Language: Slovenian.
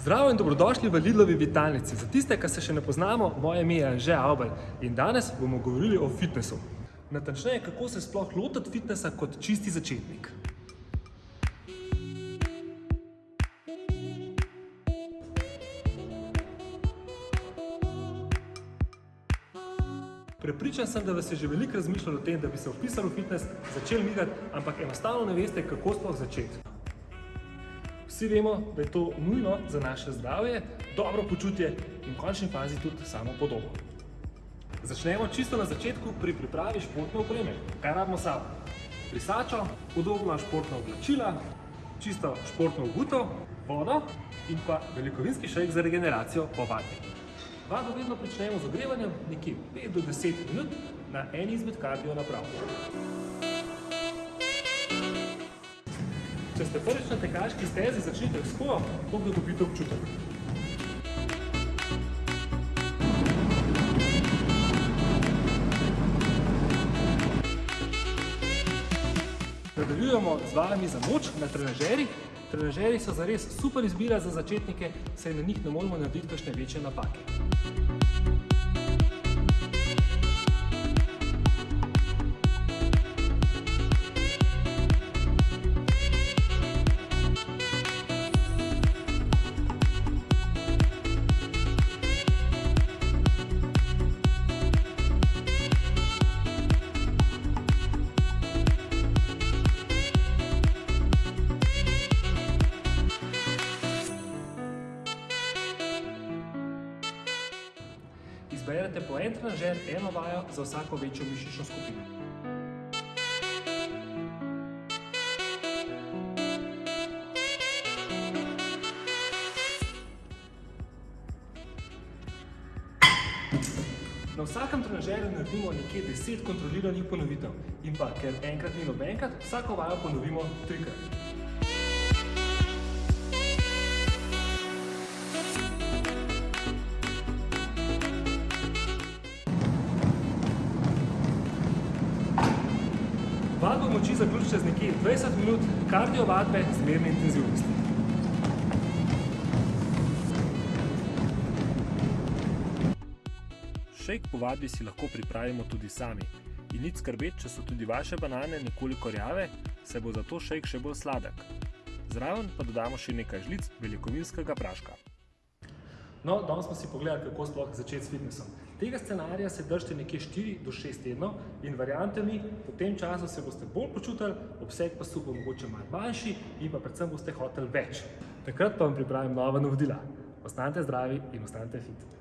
Zdravo in dobrodošli v Lidlovi vitalnici. Za tiste, ki se še ne poznamo, moje ime je Anže Avbel in danes bomo govorili o fitnessu. Natančneje, kako se sploh lotiti fitnessa kot čisti začetnik. Prepričan sem, da vas je že veliko razmišljalo o tem, da bi se vpisali v fitness, začeli migati, ampak enostavno ne veste, kako sploh začeti. Vsi vemo, da je to nujno za naše zdravje, dobro počutje in v končni fazi tudi samo podobo. Začnemo čisto na začetku pri pripravi športne opreme. Kaj rabimo sabo? Brisačo, udobna športna oblačila, čisto športno obutev, vodo in pa velikovinski šejk za regeneracijo po vadbi. Vado vedno pričnemo z ogrevanjem nekje 5 do 10 minut na eni izmed kardio naprav. Če ste prvič na tekaški stezi, začnite s hojo, koliko dobite občutek. Nadaljujemo z vajami za moč na trenažerih. Trenažeri so zares super izbira za začetnike, saj na njih ne moramo narediti kakšne večje napake. Izberete po en trenažer, eno vajo za vsako večjo mišično skupino. Na vsakem trenažerju naredimo nekje 10 kontroliranih ponovitev in pa, ker enkrat ni nobenkrat, vsako vajo ponovimo trikrat. Vadbo moči zaključite z nekje 20 minut kardio vadbe zmerne intenzivnosti. Šejk po vadbi si lahko pripravimo tudi sami. In nič skrbeti, če so tudi vaše banane nekoliko rjave, se bo zato šejk še bolj sladek. Zraven pa dodamo še nekaj žlic beljakovinskega praška. No, danes smo si pogledali, kako sploh začeti s fitnessom. Tega scenarija se držite nekje 4 do 6 tednov in verjamete mi, po tem času se boste bolj počutili, obseg pasu bo mogoče malo manjši in pa predvsem boste hoteli več. Takrat pa vam pripravim nova navodila. Ostanite zdravi in ostanite fit.